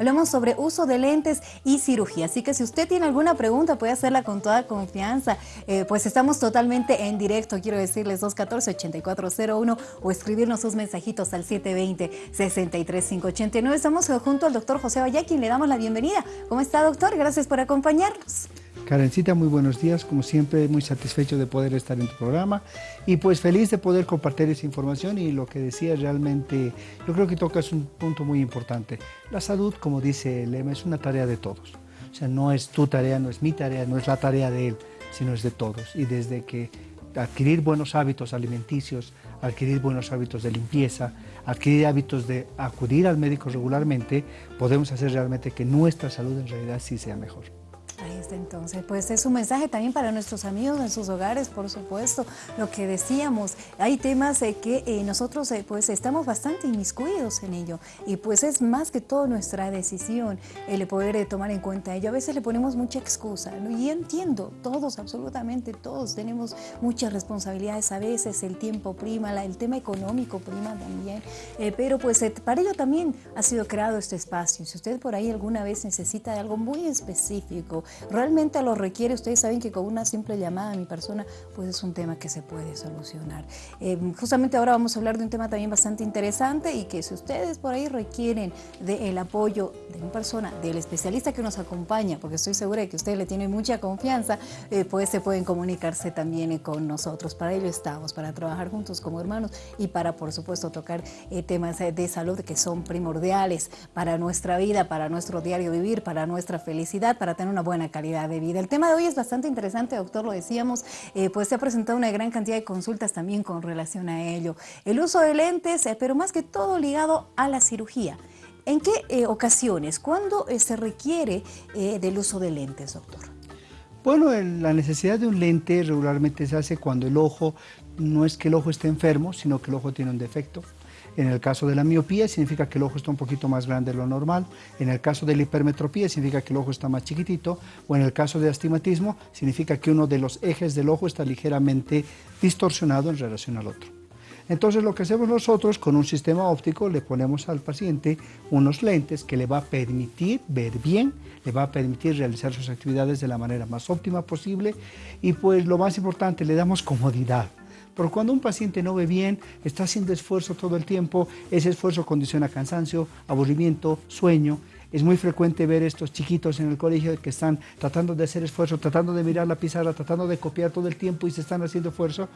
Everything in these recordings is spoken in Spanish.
Hablamos sobre uso de lentes y cirugía. Así que si usted tiene alguna pregunta puede hacerla con toda confianza. Eh, pues estamos totalmente en directo, quiero decirles 214-8401 o escribirnos sus mensajitos al 720-63589. Estamos junto al doctor José quien le damos la bienvenida. ¿Cómo está, doctor? Gracias por acompañarnos. Karencita, muy buenos días. Como siempre, muy satisfecho de poder estar en tu programa y pues feliz de poder compartir esa información y lo que decía realmente, yo creo que tocas un punto muy importante. La salud, como dice lema, es una tarea de todos. O sea, no es tu tarea, no es mi tarea, no es la tarea de él, sino es de todos. Y desde que adquirir buenos hábitos alimenticios, adquirir buenos hábitos de limpieza, adquirir hábitos de acudir al médico regularmente, podemos hacer realmente que nuestra salud en realidad sí sea mejor. Ahí está entonces, pues es un mensaje también para nuestros amigos en sus hogares, por supuesto, lo que decíamos, hay temas eh, que eh, nosotros eh, pues estamos bastante inmiscuidos en ello y pues es más que todo nuestra decisión el poder tomar en cuenta ello, a veces le ponemos mucha excusa y entiendo, todos, absolutamente todos tenemos muchas responsabilidades, a veces el tiempo prima, el tema económico prima también, pero pues para ello también ha sido creado este espacio, si usted por ahí alguna vez necesita de algo muy específico, realmente lo requiere, ustedes saben que con una simple llamada a mi persona, pues es un tema que se puede solucionar. Eh, justamente ahora vamos a hablar de un tema también bastante interesante y que si ustedes por ahí requieren del apoyo de una persona, del especialista que nos acompaña, porque estoy segura de que ustedes le tienen mucha confianza, eh, pues se pueden comunicarse también eh, con nosotros. Para ello estamos, para trabajar juntos como hermanos y para, por supuesto, tocar temas de salud que son primordiales para nuestra vida, para nuestro diario vivir, para nuestra felicidad, para tener una buena calidad de vida. El tema de hoy es bastante interesante, doctor, lo decíamos, eh, pues se ha presentado una gran cantidad de consultas también con relación a ello. El uso de lentes, eh, pero más que todo ligado a la cirugía. ¿En qué eh, ocasiones, cuándo se requiere del uso de lentes, doctor? Bueno, la necesidad de un lente regularmente se hace cuando el ojo, no es que el ojo esté enfermo, sino que el ojo tiene un defecto. En el caso de la miopía significa que el ojo está un poquito más grande de lo normal. En el caso de la hipermetropía significa que el ojo está más chiquitito. O en el caso de astigmatismo significa que uno de los ejes del ojo está ligeramente distorsionado en relación al otro. Entonces lo que hacemos nosotros con un sistema óptico le ponemos al paciente unos lentes que le va a permitir ver bien, le va a permitir realizar sus actividades de la manera más óptima posible y pues lo más importante, le damos comodidad. Porque cuando un paciente no ve bien, está haciendo esfuerzo todo el tiempo, ese esfuerzo condiciona cansancio, aburrimiento, sueño. Es muy frecuente ver estos chiquitos en el colegio que están tratando de hacer esfuerzo, tratando de mirar la pizarra, tratando de copiar todo el tiempo y se están haciendo esfuerzo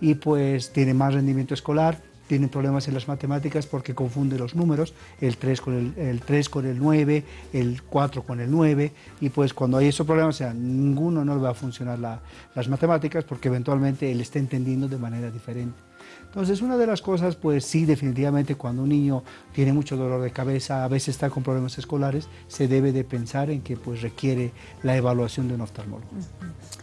y pues tiene más rendimiento escolar, tienen problemas en las matemáticas porque confunde los números, el 3 con el, el 3 con el 9, el 4 con el 9, y pues cuando hay esos problemas, o sea, ninguno no le va a funcionar las matemáticas porque eventualmente él está entendiendo de manera diferente. Entonces, una de las cosas, pues sí, definitivamente cuando un niño tiene mucho dolor de cabeza, a veces está con problemas escolares, se debe de pensar en que pues requiere la evaluación de un oftalmólogo.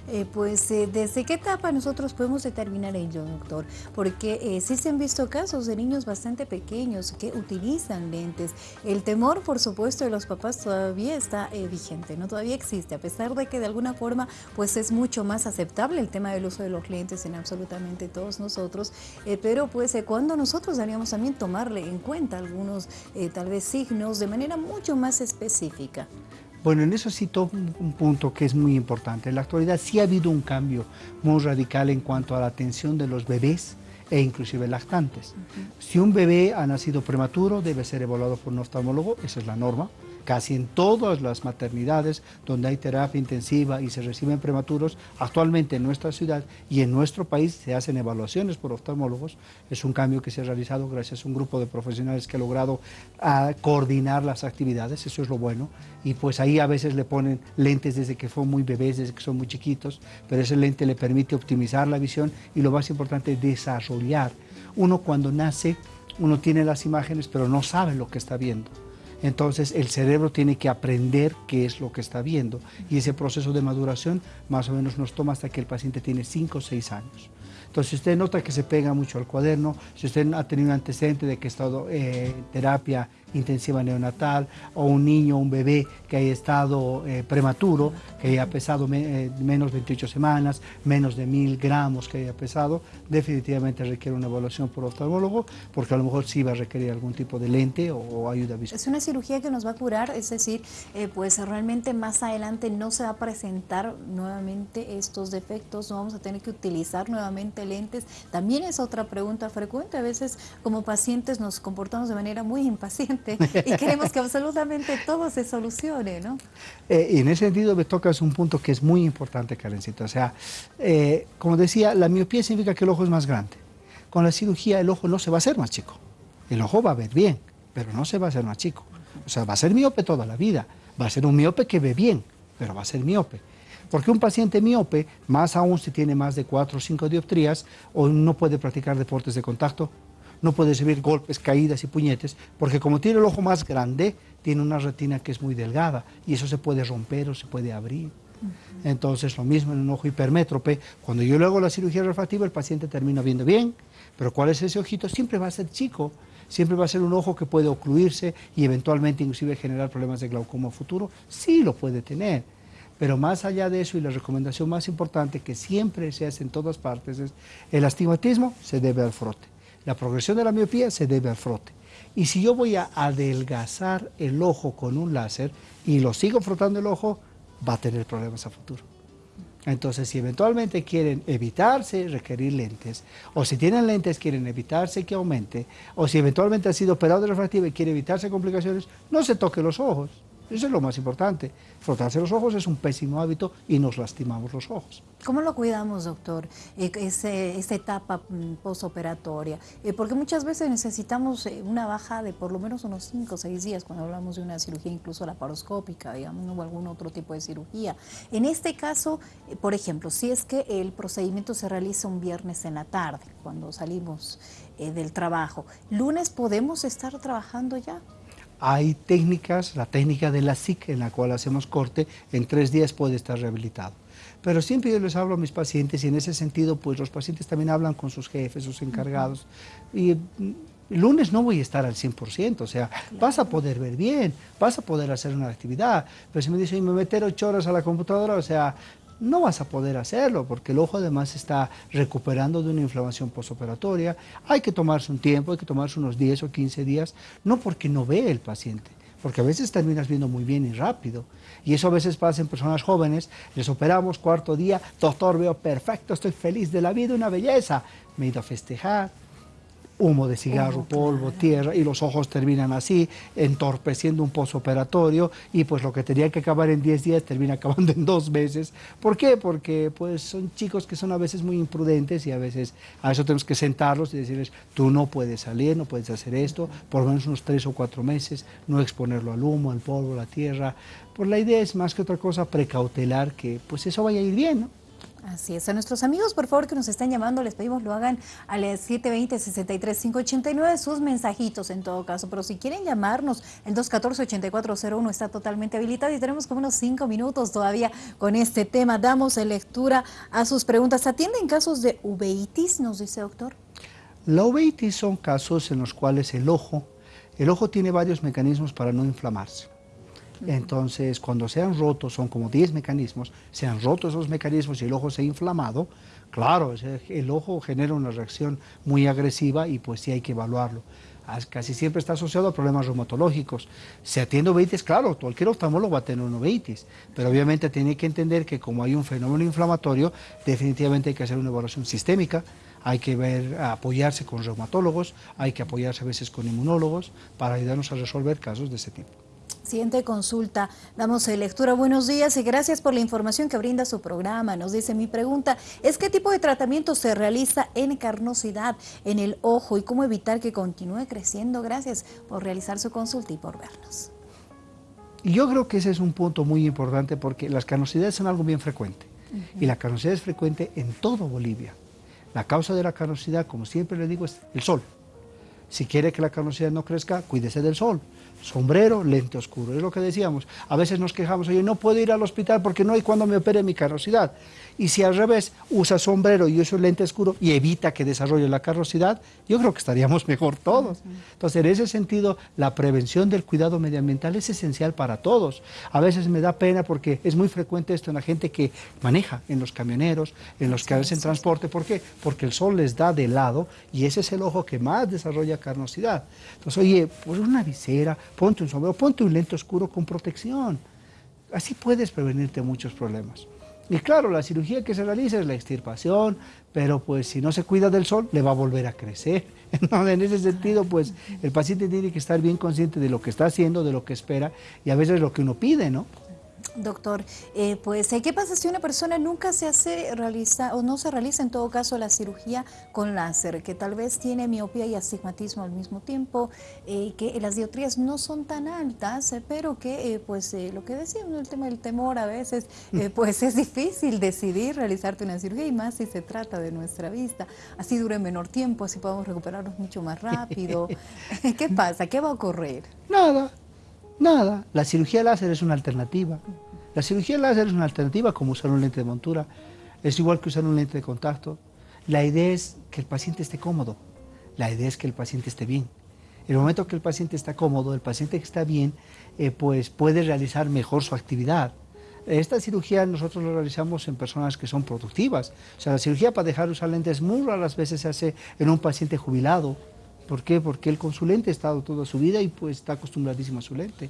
Eh, pues, eh, ¿desde qué etapa nosotros podemos determinar ello, doctor? Porque eh, sí se han visto casos de niños bastante pequeños que utilizan lentes. El temor, por supuesto, de los papás todavía está vigente, ¿no? Todavía existe, a pesar de que de alguna forma, pues es mucho más aceptable el tema del uso de los lentes en absolutamente todos nosotros, pero pues cuando nosotros deberíamos también tomarle en cuenta algunos, tal vez, signos de manera mucho más específica. Bueno, en eso sí un punto que es muy importante. En la actualidad sí ha habido un cambio muy radical en cuanto a la atención de los bebés e inclusive lactantes. Si un bebé ha nacido prematuro, debe ser evaluado por un oftalmólogo, esa es la norma casi en todas las maternidades donde hay terapia intensiva y se reciben prematuros, actualmente en nuestra ciudad y en nuestro país se hacen evaluaciones por oftalmólogos. Es un cambio que se ha realizado gracias a un grupo de profesionales que ha logrado ah, coordinar las actividades, eso es lo bueno. Y pues ahí a veces le ponen lentes desde que son muy bebés, desde que son muy chiquitos, pero ese lente le permite optimizar la visión y lo más importante, desarrollar. Uno cuando nace, uno tiene las imágenes, pero no sabe lo que está viendo. Entonces el cerebro tiene que aprender qué es lo que está viendo y ese proceso de maduración más o menos nos toma hasta que el paciente tiene 5 o 6 años. Entonces, si usted nota que se pega mucho al cuaderno, si usted ha tenido un antecedente de que ha estado en eh, terapia intensiva neonatal o un niño, un bebé que haya estado eh, prematuro, que haya pesado eh, menos de 28 semanas, menos de mil gramos que haya pesado, definitivamente requiere una evaluación por oftalmólogo porque a lo mejor sí va a requerir algún tipo de lente o, ayuda visual. Es una cirugía que nos va a curar, es decir, eh, pues realmente más adelante no se va a presentar nuevamente estos defectos, no vamos a tener que utilizar nuevamente lentes. También es otra pregunta frecuente, a veces como pacientes nos comportamos de manera muy impaciente y queremos que absolutamente todo se solucione, ¿no? Eh, y en ese sentido me tocas un punto que es muy importante, Karencito. O sea, eh, como decía, la miopía significa que el ojo es más grande. Con la cirugía el ojo no se va a hacer más chico. El ojo va a ver bien, pero no se va a hacer más chico. O sea, va a ser miope toda la vida. Va a ser un miope que ve bien, pero va a ser miope. Porque un paciente miope, más aún si tiene más de 4 o 5 dioptrías, o no puede practicar deportes de contacto, no puede recibir golpes, caídas y puñetes, porque como tiene el ojo más grande, tiene una retina que es muy delgada y eso se puede romper o se puede abrir. Entonces, lo mismo en un ojo hipermétrope, cuando yo le hago la cirugía refractiva, el paciente termina viendo bien, pero ¿cuál es ese ojito? Siempre va a ser chico, siempre va a ser un ojo que puede ocluirse y eventualmente inclusive generar problemas de glaucoma futuro. Sí lo puede tener, pero más allá de eso y la recomendación más importante que siempre se hace en todas partes es el astigmatismo se debe al frote. La progresión de la miopía se debe al frote. Y si yo voy a adelgazar el ojo con un láser y lo sigo frotando el ojo, va a tener problemas a futuro. Entonces, si eventualmente quieren evitarse requerir lentes, o si tienen lentes quieren evitarse que aumente, o si eventualmente ha sido operado de refractiva y quiere evitarse complicaciones, no se toque los ojos. Eso es lo más importante. Frotarse los ojos es un pésimo hábito y nos lastimamos los ojos. ¿Cómo lo cuidamos, doctor, eh, esa etapa mm, postoperatoria? Eh, porque muchas veces necesitamos eh, una baja de por lo menos unos 5 o 6 días cuando hablamos de una cirugía incluso laparoscópica, digamos, o algún otro tipo de cirugía. En este caso, por ejemplo, si es que el procedimiento se realiza un viernes en la tarde, cuando salimos del trabajo, ¿lunes podemos estar trabajando ya? Hay técnicas, la técnica de la SIC en la cual hacemos corte, en tres días puede estar rehabilitado. Pero siempre yo les hablo a mis pacientes y en ese sentido pues los pacientes también hablan con sus jefes, sus encargados. Y el mm, lunes no voy a estar al 100%, o sea, vas a poder ver bien, vas a poder hacer una actividad, pero si me dicen, me meter ocho horas a la computadora, o sea, no vas a poder hacerlo porque el ojo además está recuperando de una inflamación postoperatoria. Hay que tomarse un tiempo, hay que tomarse unos 10 o 15 días, no porque no ve el paciente, porque a veces terminas viendo muy bien y rápido. Y eso a veces pasa en personas jóvenes, les operamos cuarto día, doctor, veo perfecto, estoy feliz de la vida, una belleza. Me he ido a festejar, humo de cigarro, polvo, tierra, y los ojos terminan así, entorpeciendo un posoperatorio, y pues lo que tenía que acabar en 10 días termina acabando en dos meses. ¿Por qué? Porque pues son chicos que son a veces muy imprudentes y a veces a eso tenemos que sentarlos y decirles, tú no puedes salir, no puedes hacer esto, por lo menos unos tres o cuatro meses, no exponerlo al humo, al polvo, a la tierra. Pues la idea es más que otra cosa precautelar que pues eso vaya a ir bien, ¿no? Así es. A nuestros amigos, por favor, que nos están llamando, les pedimos lo hagan al 720-63-589, sus mensajitos en todo caso. Pero si quieren llamarnos, el 214-8401 está totalmente habilitado y tenemos como unos cinco minutos todavía con este tema. Damos lectura a sus preguntas. ¿Atienden casos de uveitis, nos dice doctor? La uveitis son casos en los cuales el ojo, el ojo tiene varios mecanismos para no inflamarse. Entonces, cuando se han roto, son como 10 mecanismos, se han roto esos mecanismos y el ojo se ha inflamado, claro, el ojo genera una reacción muy agresiva y pues sí hay que evaluarlo. Casi siempre está asociado a problemas reumatológicos. Si atiende uveitis, claro, cualquier oftalmólogo va a tener un uveitis, pero obviamente tiene que entender que como hay un fenómeno inflamatorio, definitivamente hay que hacer una evaluación sistémica, hay que ver, apoyarse con reumatólogos, hay que apoyarse a veces con inmunólogos para ayudarnos a resolver casos de ese tipo. Siguiente consulta, damos lectura. Buenos días y gracias por la información que brinda su programa. Nos dice mi pregunta, ¿es qué tipo de tratamiento se realiza en carnosidad en el ojo y cómo evitar que continúe creciendo? Gracias por realizar su consulta y por vernos. Yo creo que ese es un punto muy importante porque las carnosidades son algo bien frecuente y la carnosidad es frecuente en todo Bolivia. La causa de la carnosidad, como siempre le digo, es el sol. Si quiere que la carnosidad no crezca, cuídese del sol sombrero, lente oscuro. Es lo que decíamos. A veces nos quejamos, oye, no puedo ir al hospital porque no hay cuando me opere mi carnosidad. Y si al revés usa sombrero y usa lente oscuro y evita que desarrolle la carrosidad, yo creo que estaríamos mejor todos. Entonces, en ese sentido, la prevención del cuidado medioambiental es esencial para todos. A veces me da pena porque es muy frecuente esto en la gente que maneja, en los camioneros, en los que hacen transporte. ¿Por qué? Porque el sol les da de lado y ese es el ojo que más desarrolla carnosidad. Entonces, oye, pues una visera, ponte un sombrero, ponte un lente oscuro con protección. Así puedes prevenirte muchos problemas. Y claro, la cirugía que se realiza es la extirpación, pero pues si no se cuida del sol, le va a volver a crecer. en ese sentido, pues el paciente tiene que estar bien consciente de lo que está haciendo, de lo que espera y a veces lo que uno pide, ¿no? Doctor, eh, pues, ¿qué pasa si una persona nunca se hace realiza o no se realiza en todo caso la cirugía con láser, que tal vez tiene miopía y astigmatismo al mismo tiempo, eh, que las dioptrías no son tan altas, eh, pero que, pues, lo que decíamos, el tema del temor a veces, pues es difícil decidir realizarte una cirugía y más si se trata de nuestra vista. Así dura menor tiempo, así podemos recuperarnos mucho más rápido. ¿Qué pasa? ¿Qué va a ocurrir? Nada. Nada, la cirugía láser es una alternativa. La cirugía láser es una alternativa como usar un lente de montura. Es igual que usar un lente de contacto. La idea es que el paciente esté cómodo. La idea es que el paciente esté bien. En el momento que el paciente está cómodo, el paciente que está bien, eh, pues puede realizar mejor su actividad. Esta cirugía nosotros lo realizamos en personas que son productivas. O sea, la cirugía para dejar usar lentes muy raras veces se hace en un paciente jubilado, ¿Por qué? Porque el consulente ha estado toda su vida y pues está acostumbradísimo a su lente.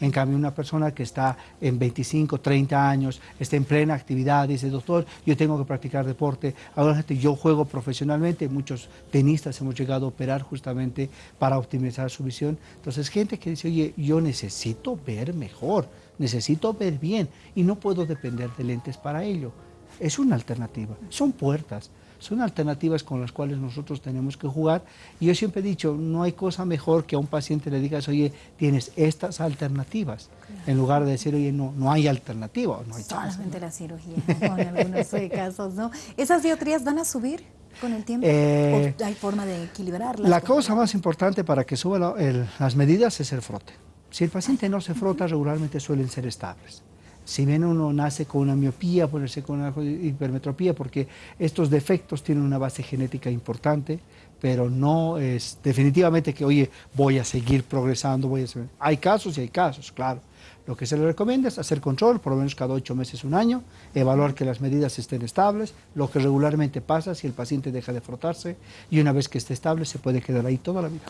En cambio, una persona que está en 25, 30 años, está en plena actividad, dice, doctor, yo tengo que practicar deporte, ahora yo juego profesionalmente, muchos tenistas hemos llegado a operar justamente para optimizar su visión. Entonces, gente que dice, oye, yo necesito ver mejor, necesito ver bien y no puedo depender de lentes para ello. Es una alternativa, son puertas son alternativas con las cuales nosotros tenemos que jugar. Y yo siempre he dicho, no hay cosa mejor que a un paciente le digas, oye, tienes estas alternativas, en lugar de decir, oye, no, no hay alternativa, no hay Solamente la cirugía, en algunos casos, ¿no? ¿Esas diotrías van a subir? con el tiempo? Eh, ¿O hay forma de equilibrarlas? La cosa más importante para que suban las medidas es el frote. Si el paciente no se frota, regularmente suelen ser estables si bien uno nace con una miopía, puede ser con una hipermetropía, porque estos defectos tienen una base genética importante, pero no es definitivamente que, oye, voy a seguir progresando, voy a Hay casos y hay casos, claro. Lo que se le recomienda es hacer control, por lo menos cada ocho meses, un año, evaluar que las medidas estén estables, lo que regularmente pasa si el paciente deja de frotarse y una vez que esté estable se puede quedar ahí toda la vida.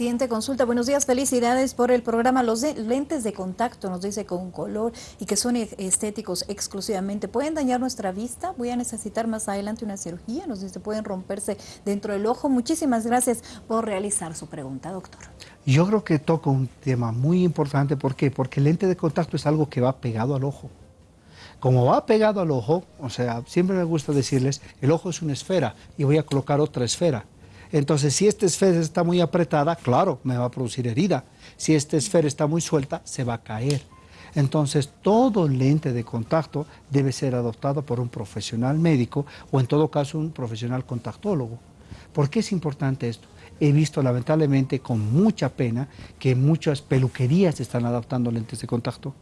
Siguiente consulta. Buenos días, felicidades por el programa. Los lentes de contacto, nos dice con color y que son e-, estéticos exclusivamente, ¿pueden dañar nuestra vista? Voy a necesitar más adelante una cirugía, nos dice, pueden romperse dentro del ojo. Muchísimas gracias por realizar su pregunta, doctor. Yo creo que toca un tema muy importante. ¿Por qué? Porque el lente de contacto es algo que va pegado al ojo. Como va pegado al ojo, o sea, siempre me gusta decirles, el ojo es una esfera y voy a colocar otra esfera. Entonces, si esta esfera está muy apretada, claro, me va a producir herida. Si esta esfera está muy suelta, se va a caer. Entonces, todo lente de contacto debe ser adoptado por un profesional médico o en todo caso un profesional contactólogo. ¿Por qué es importante esto? He visto lamentablemente con mucha pena que muchas peluquerías están adoptando lentes de contacto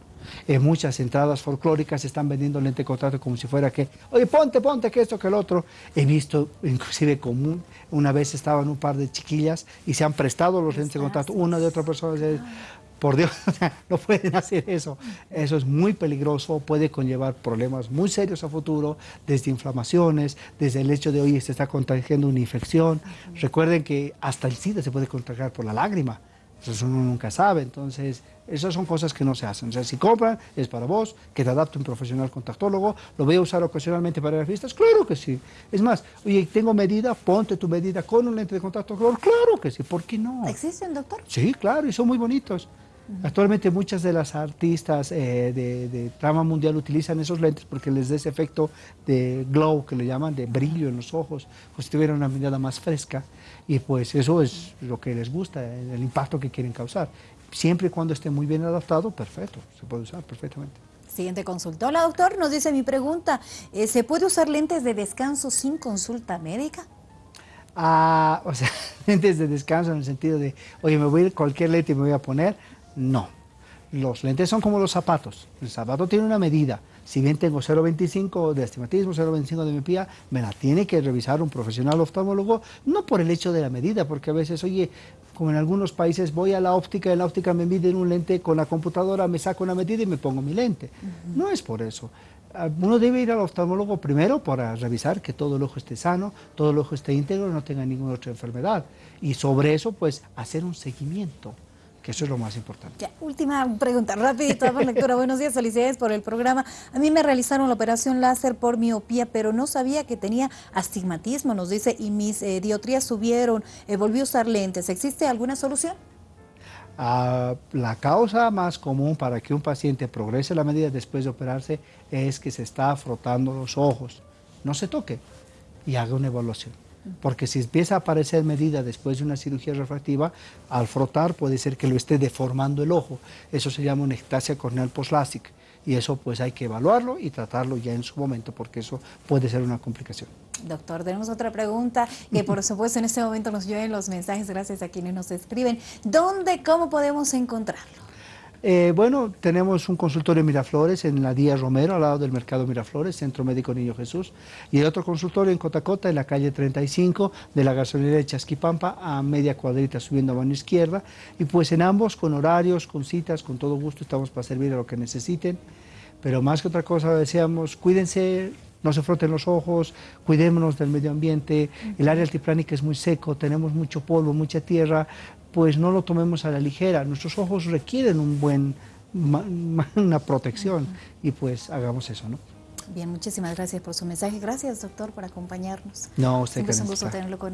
en muchas entradas folclóricas están vendiendo lente de contacto como si fuera que, oye, ponte, ponte, que esto, que el otro. He visto, inclusive común, una vez estaban un par de chiquillas y se han prestado los lentes de contacto, una de otra persona. Por Dios, no pueden hacer eso. Eso es muy peligroso, puede conllevar problemas muy serios a futuro, desde inflamaciones, desde el hecho de, oye, se está contagiando una infección. Recuerden que hasta el SIDA se puede contagiar por la lágrima. Eso uno nunca sabe, entonces esas son cosas que no se hacen. O sea, si compran, es para vos, que te adapte un profesional contactólogo. ¿Lo voy a usar ocasionalmente para las fiestas? Claro que sí. Es más, oye, tengo medida, ponte tu medida con un lente de contacto Claro que sí, ¿por qué no? ¿Existen, doctor? Sí, claro, y son muy bonitos. Actualmente muchas de las artistas eh, de, trama mundial utilizan esos lentes porque les da ese efecto de glow, que le llaman, de brillo en los ojos, pues si tuvieran una mirada más fresca. Y pues eso es lo que les gusta, el impacto que quieren causar. Siempre y cuando esté muy bien adaptado, perfecto, se puede usar perfectamente. Siguiente consulta. Hola doctor, nos dice mi pregunta, eh, ¿se puede usar lentes de descanso sin consulta médica? Ah, o sea, lentes de descanso en el sentido de, oye, me voy a ir cualquier lente y me voy a poner, no. Los lentes son como los zapatos. El zapato tiene una medida. Si bien tengo 0,25 de astigmatismo, 0,25 de miopía, me la tiene que revisar un profesional oftalmólogo, no por el hecho de la medida, porque a veces, oye, como en algunos países voy a la óptica, en la óptica me miden un lente con la computadora, me saco una medida y me pongo mi lente. No es por eso. Ah, uno debe ir al oftalmólogo primero para revisar que todo el ojo esté sano, todo el ojo esté íntegro, no tenga ninguna otra enfermedad. Y sobre eso, pues, hacer un seguimiento que eso es lo más importante. Ya, última pregunta, rapidito, lectura. Buenos días, felicidades por el programa. A mí me realizaron la operación láser por miopía, pero no sabía que tenía astigmatismo, nos dice, y mis eh, diotrías subieron, eh, volví a usar lentes. ¿Existe alguna solución? Ah, la causa más común para que un paciente progrese la medida después de operarse es que se está frotando los ojos. No se toque y haga una evaluación porque si empieza a aparecer medida después de una cirugía refractiva, al frotar puede ser que lo esté deformando el ojo. Eso se llama una ectasia corneal postlásica y eso pues hay que evaluarlo y tratarlo ya en su momento porque eso puede ser una complicación. Doctor, tenemos otra pregunta que por supuesto en este momento nos lleven los mensajes gracias a quienes nos escriben. ¿Dónde, cómo podemos encontrarlo? Eh, bueno, tenemos un consultorio en Miraflores, en la Díaz Romero, al lado del Mercado Miraflores, Centro Médico Niño Jesús, y el otro consultorio en Cotacota, en la calle 35 de la gasolinera de Chasquipampa, a media cuadrita subiendo a mano izquierda, y pues en ambos, con horarios, con citas, con todo gusto, estamos para servir a lo que necesiten, pero más que otra cosa, decíamos, cuídense, no se froten los ojos, cuidémonos del medio ambiente, el área altiplánica es muy seco, tenemos mucho polvo, mucha tierra, pues no lo tomemos a la ligera. Nuestros ojos requieren un buen, una protección y pues hagamos eso, ¿no? Bien, muchísimas gracias por su mensaje. Gracias, doctor, por acompañarnos. No, usted Siempre es un gusto tenerlo con